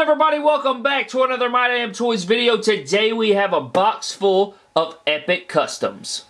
everybody? Welcome back to another My Damn Toys video. Today we have a box full of epic customs.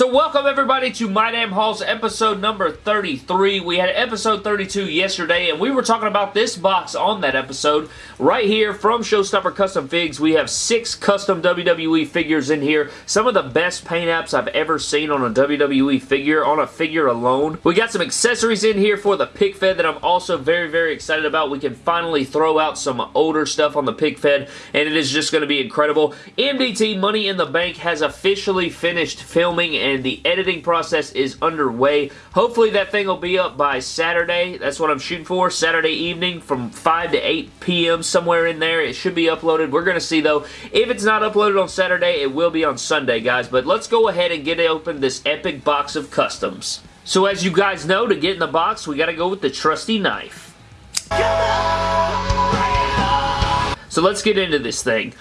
So welcome everybody to My Damn Hauls episode number 33. We had episode 32 yesterday and we were talking about this box on that episode. Right here from Showstopper Custom Figs we have six custom WWE figures in here. Some of the best paint apps I've ever seen on a WWE figure, on a figure alone. We got some accessories in here for the pic fed that I'm also very very excited about. We can finally throw out some older stuff on the pic fed and it is just going to be incredible. MDT Money in the Bank has officially finished filming and and the editing process is underway. Hopefully that thing will be up by Saturday. That's what I'm shooting for. Saturday evening from 5 to 8 p.m. somewhere in there. It should be uploaded. We're going to see though. If it's not uploaded on Saturday, it will be on Sunday, guys. But let's go ahead and get open this epic box of customs. So as you guys know, to get in the box, we got to go with the trusty knife. So let's get into this thing.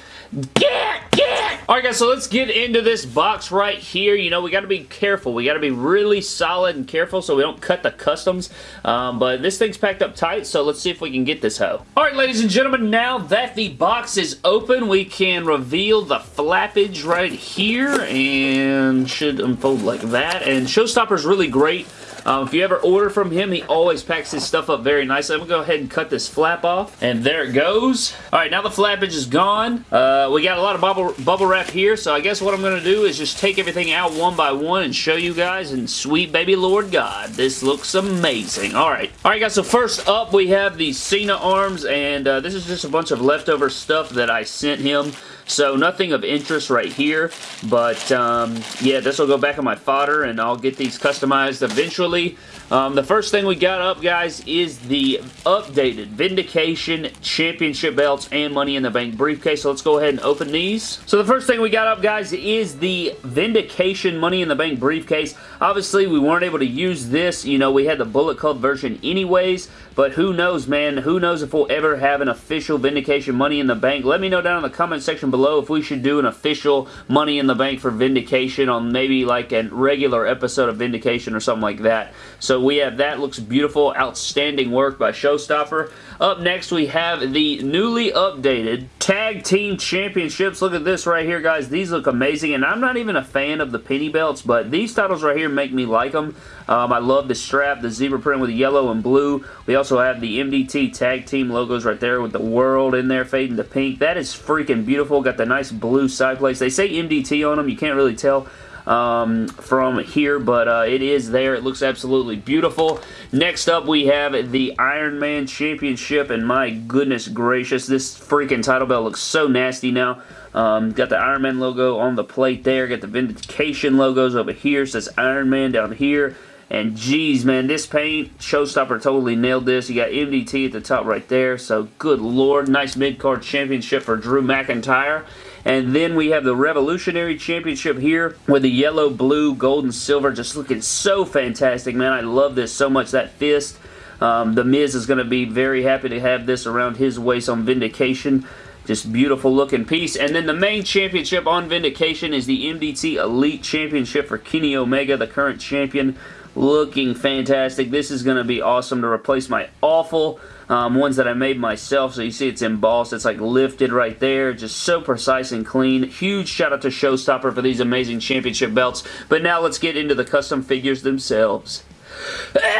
Get! Get! Alright guys, so let's get into this box right here. You know, we got to be careful. We got to be really solid and careful so we don't cut the customs. Um, but this thing's packed up tight, so let's see if we can get this hoe. Alright, ladies and gentlemen, now that the box is open, we can reveal the flappage right here and should unfold like that. And Showstopper's really great um, if you ever order from him, he always packs his stuff up very nicely. I'm going to go ahead and cut this flap off. And there it goes. Alright, now the flappage is gone. Uh, we got a lot of bubble, bubble wrap here, so I guess what I'm going to do is just take everything out one by one and show you guys. And sweet baby Lord God, this looks amazing. Alright. Alright guys, so first up we have the Cena arms, and uh, this is just a bunch of leftover stuff that I sent him. So nothing of interest right here, but um, yeah, this will go back on my fodder and I'll get these customized eventually. Um, the first thing we got up, guys, is the updated Vindication Championship belts and Money in the Bank briefcase. So let's go ahead and open these. So the first thing we got up, guys, is the Vindication Money in the Bank briefcase. Obviously, we weren't able to use this. You know, we had the Bullet Club version anyways, but who knows, man? Who knows if we'll ever have an official Vindication Money in the Bank? Let me know down in the comment section below if we should do an official Money in the Bank for Vindication on maybe like a regular episode of Vindication or something like that. So we have that. Looks beautiful. Outstanding work by Showstopper. Up next, we have the newly updated Tag Team Championships. Look at this right here, guys. These look amazing, and I'm not even a fan of the penny belts, but these titles right here make me like them. Um, I love the strap, the zebra print with yellow and blue. We also have the MDT Tag Team logos right there with the world in there fading to pink. That is freaking beautiful. Got the nice blue side plates. They say MDT on them. You can't really tell um, from here, but uh, it is there. It looks absolutely beautiful. Next up, we have the Iron Man Championship, and my goodness gracious, this freaking title belt looks so nasty now. Um, got the Iron Man logo on the plate there. Got the Vindication logos over here. Says Iron Man down here. And geez, man, this paint, Showstopper totally nailed this. You got MDT at the top right there. So, good lord. Nice mid-card championship for Drew McIntyre. And then we have the Revolutionary Championship here with the yellow, blue, gold, and silver just looking so fantastic, man. I love this so much. That fist. Um, the Miz is going to be very happy to have this around his waist on Vindication. Just beautiful looking piece. And then the main championship on Vindication is the MDT Elite Championship for Kenny Omega, the current champion. Looking fantastic. This is going to be awesome to replace my awful um, ones that I made myself. So you see it's embossed. It's like lifted right there. Just so precise and clean. Huge shout out to Showstopper for these amazing championship belts. But now let's get into the custom figures themselves.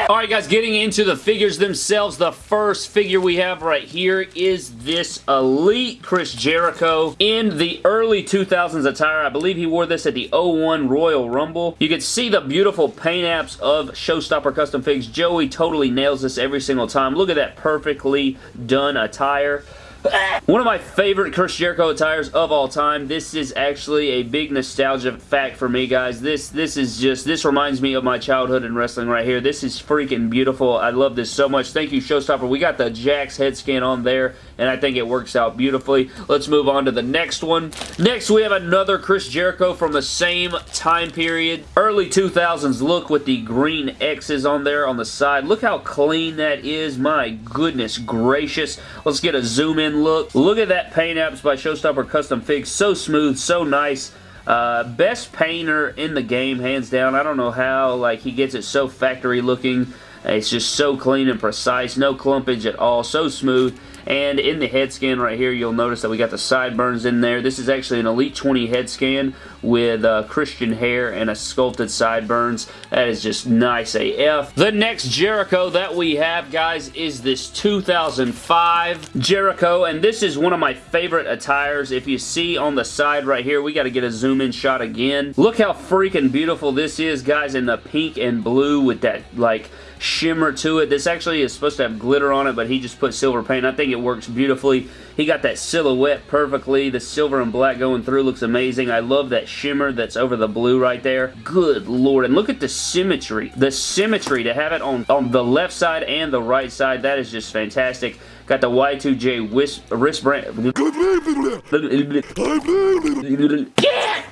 Alright guys, getting into the figures themselves, the first figure we have right here is this Elite Chris Jericho in the early 2000s attire. I believe he wore this at the 01 Royal Rumble. You can see the beautiful paint apps of Showstopper Custom Figs. Joey totally nails this every single time. Look at that perfectly done attire. One of my favorite Chris Jericho attires of all time. This is actually a big nostalgia fact for me, guys. This this is just, this reminds me of my childhood in wrestling right here. This is freaking beautiful. I love this so much. Thank you, Showstopper. We got the Jakks head scan on there, and I think it works out beautifully. Let's move on to the next one. Next, we have another Chris Jericho from the same time period. Early 2000s look with the green X's on there on the side. Look how clean that is. My goodness gracious. Let's get a zoom in look. Look at that paint apps by Showstopper Custom Figs. So smooth, so nice. Uh, best painter in the game, hands down. I don't know how, like, he gets it so factory looking. It's just so clean and precise. No clumpage at all. So smooth. And in the head scan right here, you'll notice that we got the sideburns in there. This is actually an Elite 20 head scan with uh, Christian hair and a sculpted sideburns. That is just nice AF. The next Jericho that we have, guys, is this 2005 Jericho, and this is one of my favorite attires. If you see on the side right here, we got to get a zoom in shot again. Look how freaking beautiful this is, guys, in the pink and blue with that, like, shimmer to it. This actually is supposed to have glitter on it, but he just put silver paint. I think it works beautifully. He got that silhouette perfectly. The silver and black going through looks amazing. I love that shimmer that's over the blue right there. Good lord. And look at the symmetry. The symmetry to have it on, on the left side and the right side. That is just fantastic. Got the Y2J wristband.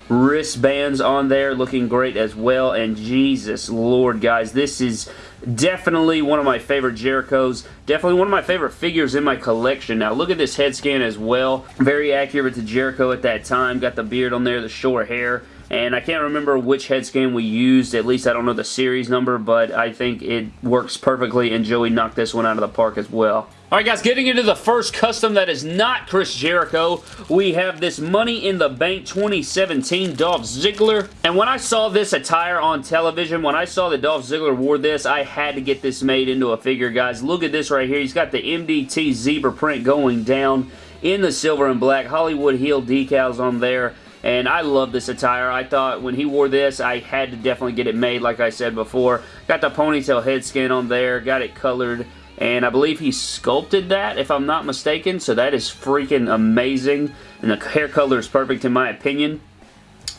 wristbands on there looking great as well. And Jesus Lord, guys, this is definitely one of my favorite Jerichos. Definitely one of my favorite figures in my collection. Now, look at this head scan as well. Very accurate to Jericho at that time. Got the beard on there, the short hair. And I can't remember which head scan we used. At least I don't know the series number, but I think it works perfectly, and Joey knocked this one out of the park as well. Alright guys, getting into the first custom that is not Chris Jericho, we have this Money in the Bank 2017 Dolph Ziggler. And when I saw this attire on television, when I saw that Dolph Ziggler wore this, I had to get this made into a figure, guys. Look at this right here. He's got the MDT zebra print going down in the silver and black. Hollywood heel decals on there. And I love this attire. I thought when he wore this, I had to definitely get it made, like I said before. Got the ponytail head skin on there. Got it colored and I believe he sculpted that if I'm not mistaken so that is freaking amazing and the hair color is perfect in my opinion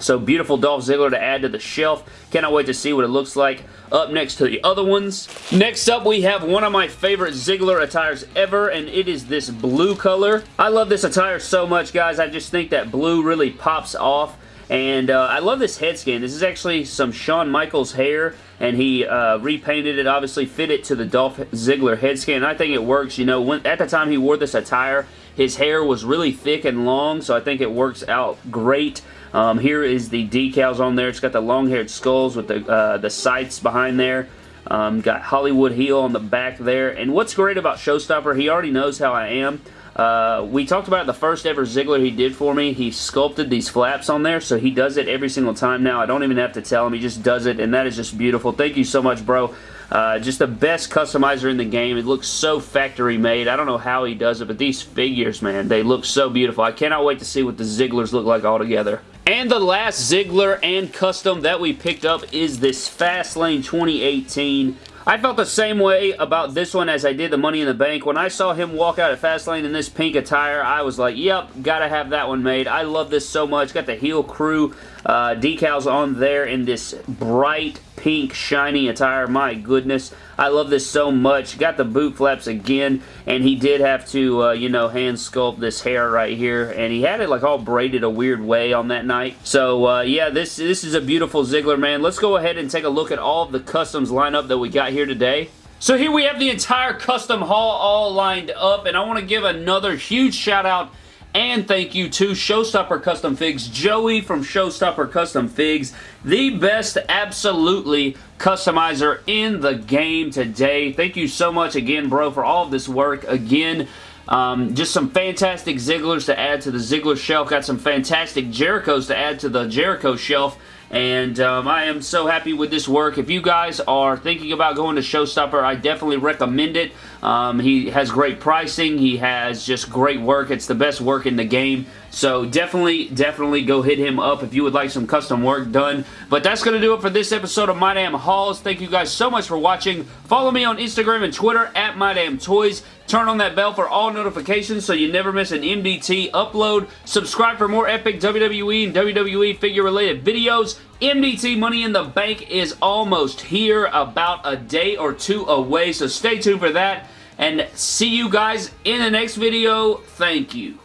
so beautiful Dolph Ziggler to add to the shelf. Cannot wait to see what it looks like up next to the other ones. Next up, we have one of my favorite Ziggler attires ever, and it is this blue color. I love this attire so much, guys. I just think that blue really pops off. And uh, I love this head scan. This is actually some Shawn Michaels hair, and he uh, repainted it, obviously fit it to the Dolph Ziggler head scan. I think it works. You know, when, at the time he wore this attire, his hair was really thick and long, so I think it works out great. Um, here is the decals on there. It's got the long-haired skulls with the, uh, the sights behind there. Um, got Hollywood heel on the back there. And what's great about Showstopper, he already knows how I am. Uh, we talked about the first ever Ziggler he did for me. He sculpted these flaps on there, so he does it every single time now. I don't even have to tell him. He just does it, and that is just beautiful. Thank you so much, bro. Uh, just the best customizer in the game. It looks so factory made. I don't know how he does it, but these figures, man, they look so beautiful. I cannot wait to see what the Zigglers look like all together. And the last Ziggler and custom that we picked up is this Fastlane 2018 I felt the same way about this one as I did the Money in the Bank. When I saw him walk out at Fastlane in this pink attire, I was like, yep, gotta have that one made. I love this so much. Got the heel crew uh, decals on there in this bright pink shiny attire. My goodness. I love this so much. Got the boot flaps again, and he did have to, uh, you know, hand sculpt this hair right here, and he had it like all braided a weird way on that night. So, uh, yeah, this, this is a beautiful Ziggler, man. Let's go ahead and take a look at all the customs lineup that we got here today. So here we have the entire custom haul all lined up, and I want to give another huge shout out and thank you to Showstopper Custom Figs, Joey from Showstopper Custom Figs, the best absolutely customizer in the game today. Thank you so much again, bro, for all of this work. Again, um, just some fantastic Zigglers to add to the Ziggler shelf. Got some fantastic Jerichos to add to the Jericho shelf and um, I am so happy with this work. If you guys are thinking about going to Showstopper, I definitely recommend it. Um, he has great pricing. He has just great work. It's the best work in the game. So definitely, definitely go hit him up if you would like some custom work done. But that's going to do it for this episode of My Damn Hauls. Thank you guys so much for watching. Follow me on Instagram and Twitter at My Damn Toys. Turn on that bell for all notifications so you never miss an MDT upload. Subscribe for more epic WWE and WWE figure related videos. MDT Money in the Bank is almost here, about a day or two away, so stay tuned for that. And see you guys in the next video. Thank you.